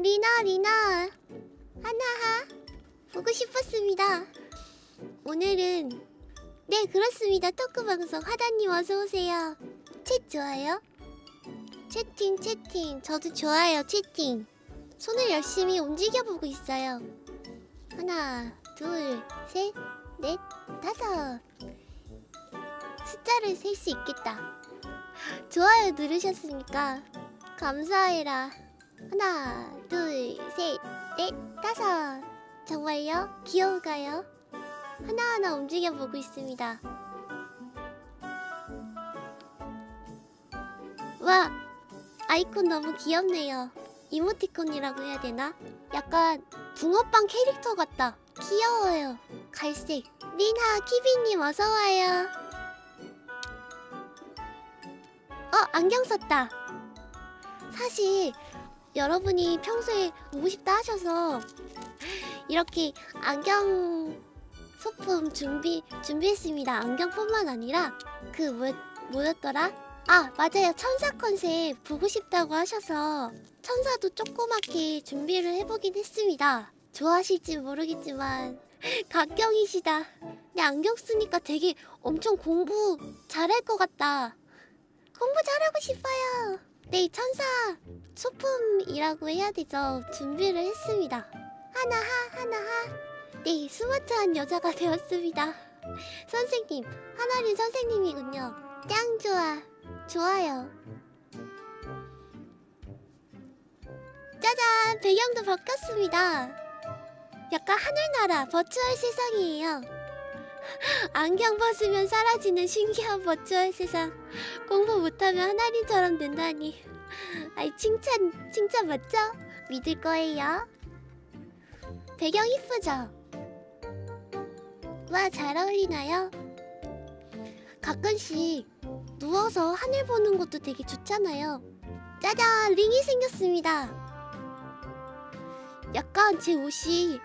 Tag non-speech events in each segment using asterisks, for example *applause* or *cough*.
리나 리나 하나하 보고 싶었습니다. 오늘은 네 그렇습니다. 토크 방송 하다님 어서 오세요. 챗 좋아요? 채팅 채팅 저도 좋아요 채팅. 손을 열심히 움직여 보고 있어요. 하나 둘셋넷 다섯 숫자를 셀 수 있겠다. 좋아요 누르셨습니까? 감사해라. 하나, 둘, 셋, 넷, 다섯. 정말요? 귀여울까요? 하나하나 움직여 보고 있습니다. 와, 아이콘 너무 귀엽네요. 이모티콘이라고 해야 되나? 약간 붕어빵 캐릭터 같다. 귀여워요. 갈색. 리나, 키비님 어서와요. 어, 안경 썼다. 사실 여러분이 평소에 보고 싶다 하셔서 이렇게 안경 소품 준비 준비했습니다. 안경뿐만 아니라 그 뭐, 뭐였더라? 아 맞아요 천사 컨셉 보고 싶다고 하셔서 천사도 조그맣게 준비를 해보긴 했습니다. 좋아하실지 모르겠지만 *laughs* 각경이시다. 근데 안경 쓰니까 되게 엄청 공부 잘할 것 같다. 공부 잘하고 싶어요. 네, 천사 소품이라고 해야 되죠. 준비를 했습니다. 하나하, 하나하. 네, 스마트한 여자가 되었습니다. 선생님, 하나린 선생님이군요. 짱 좋아. 좋아요. 짜잔, 배경도 바뀌었습니다. 약간 하늘나라 버추얼 세상이에요. 안경 벗으면 사라지는 신기한 버추얼 세상. 공부 못하면 하나님처럼 된다니. 아이 칭찬 칭찬 맞죠? 믿을 거예요. 배경 이쁘죠? 와 잘 어울리나요? 가끔씩 누워서 하늘 보는 것도 되게 좋잖아요. 짜잔 링이 생겼습니다. 약간 제 옷이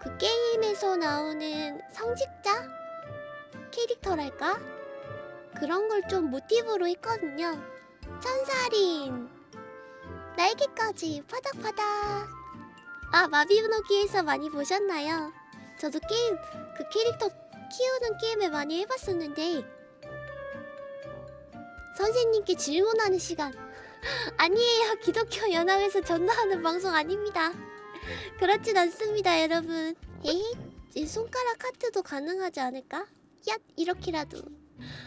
그 게임에서 나오는 성직자 캐릭터랄까? 그런 걸 좀 모티브로 했거든요. 천사린. 날개까지 파닥파닥. 아 마비노기에서 많이 보셨나요? 저도 게임 그 캐릭터 키우는 게임을 많이 해봤었는데 선생님께 질문하는 시간. *laughs* 아니에요. 기독교 연합에서 전도하는 방송 아닙니다. 그렇진 않습니다 여러분. 에헤 손가락 하트도 가능하지 않을까? 야 이렇게라도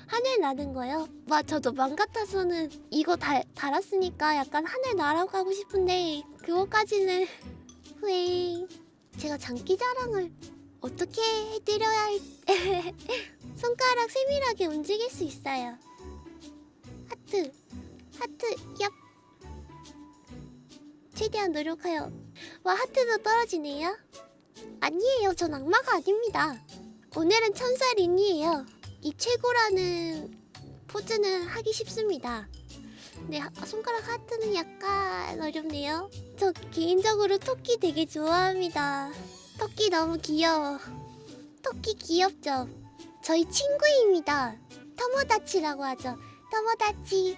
하늘 나는 거요? 와 저도 맘 같아서는 이거 달, 달았으니까 약간 하늘 날아가고 싶은데 그거까지는 *laughs* 후에 제가 장기 자랑을 어떻게 해드려야 할... *laughs* 손가락 세밀하게 움직일 수 있어요. 하트 하트 얍. 최대한 노력하여. 와 하트도 떨어지네요. 아니에요. 전 악마가 아닙니다. 오늘은 천사 린이에요 이 최고라는 포즈는 하기 쉽습니다. 근데 하, 손가락 하트는 약간 어렵네요. 저 개인적으로 토끼 되게 좋아합니다. 토끼 너무 귀여워. 토끼 귀엽죠? 저희 친구입니다. 터모다치라고 하죠. 터모다치.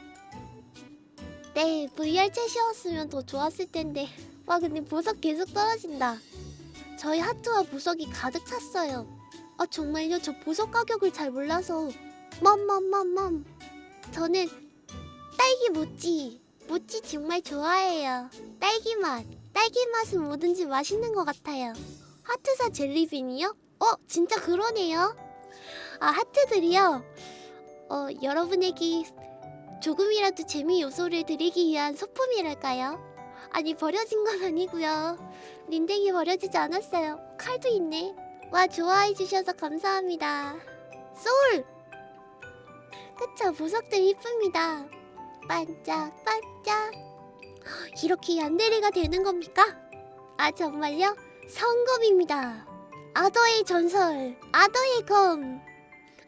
네, VR 채시였으면 더 좋았을 텐데. 와, 근데 보석 계속 떨어진다. 저희 하트와 보석이 가득 찼어요. 아 정말요? 저 보석 가격을 잘 몰라서. 멈멈멈멈. 저는 딸기 모찌 모찌 정말 좋아해요. 딸기 맛. 딸기 맛은 뭐든지 맛있는 것 같아요. 하트사 젤리빈이요? 어 진짜 그러네요. 아 하트들이요? 어 여러분에게 조금이라도 재미 요소를 드리기 위한 소품이랄까요? 아니 버려진 건 아니고요. 린댕이 버려지지 않았어요. 칼도 있네 와 좋아해 주셔서 감사합니다. 소울! 그쵸 보석들 이쁩니다. 반짝반짝. 이렇게 얀데리가 되는 겁니까? 아 정말요? 성검입니다. 아더의 전설 아더의 검.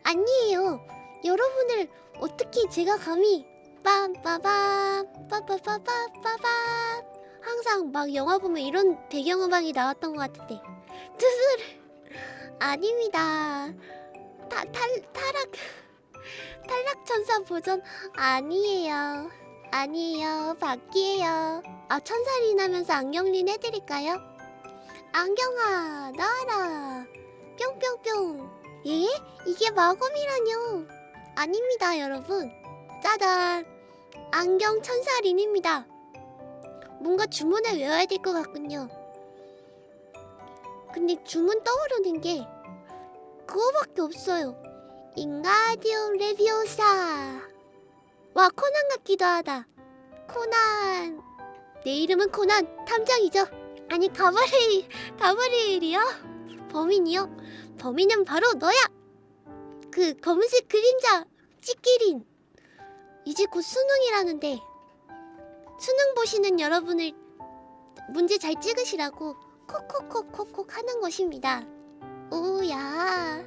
아니에요. 여러분을 어떻게 제가 감히 빰빠밤 빠빠빠빠빠밤 항상 막 영화 보면 이런 배경음악이 나왔던 것 같은데. *laughs* 두드르 아닙니다. 타, 탈, 타락 *laughs* 탈락천사 버전 아니에요. 아니에요. 바퀴예요. 아 천살이 나면서 안경린 해드릴까요? 안경아 나와라 뿅뿅뿅 예? 이게 마검이라뇨 아닙니다 여러분 짜잔 안경 천사린입니다 뭔가 주문을 외워야 될 것 같군요 근데 주문 떠오르는 게 그거밖에 없어요. 인가디오 레비오사 와 코난 같기도 하다. 코난. 내 이름은 코난 탐정이죠. 아니 가브리엘 가브리엘이요? 범인이요? 범인은 바로 너야! 그 검은색 그림자 찌끼린. 이제 곧 수능이라는데 수능 보시는 여러분을 문제 잘 찍으시라고 콕콕콕콕콕 하는 것입니다. 오야.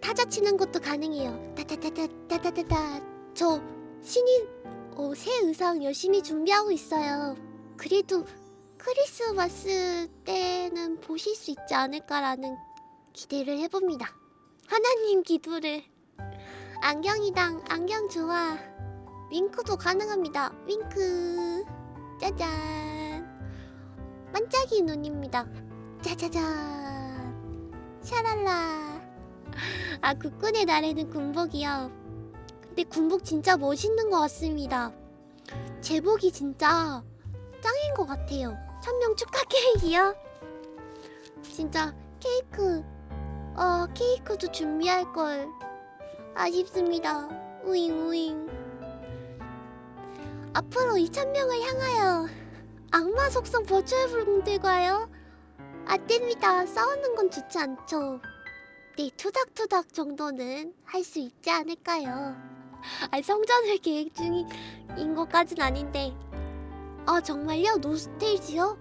타자 치는 것도 가능해요. 따따따따따따따 저 신인 어, 새 의상 열심히 준비하고 있어요. 그래도 크리스마스 때는 보실 수 있지 않을까라는 기대를 해봅니다. 하나님 기도를. 안경이당 안경 좋아. 윙크도 가능합니다. 윙크. 짜잔 반짝이 눈입니다. 짜자잔. 샤랄라. 아 국군의 날에는 군복이요. 근데 군복 진짜 멋있는 것 같습니다. 제복이 진짜 짱인 것 같아요. 천명 축하 케이크요. 진짜 케이크 어 케이크도 준비할 걸 아쉽습니다. 우잉 우잉. 앞으로 2,000명을 향하여 악마 속성 버추얼 분들과요. 안 됩니다 싸우는 건 좋지 않죠. 네 투닥투닥 정도는 할 수 있지 않을까요? 아 성전을 계획 중인 것까진 아닌데. 아 정말요? 노스테이지요?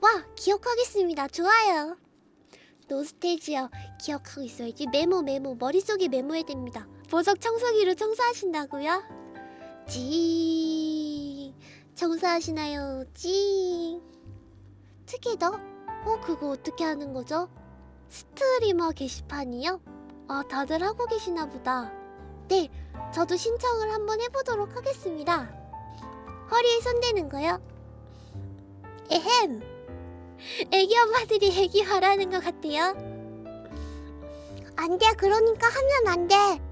와 기억하겠습니다. 좋아요. 노스테이지요. 기억하고 있어야지. 메모 메모. 머릿속에 메모해야 됩니다. 보석 청소기로 청소하신다고요? 징 청소하시나요? 징 특이 더? 어 그거 어떻게 하는 거죠? 스트리머 게시판이요? 아 다들 하고 계시나 보다 네 저도 신청을 한번 해보도록 하겠습니다 허리에 손대는 거요? 에헴 애기 엄마들이 애기 바라는 것 같아요 안돼 그러니까 하면 안돼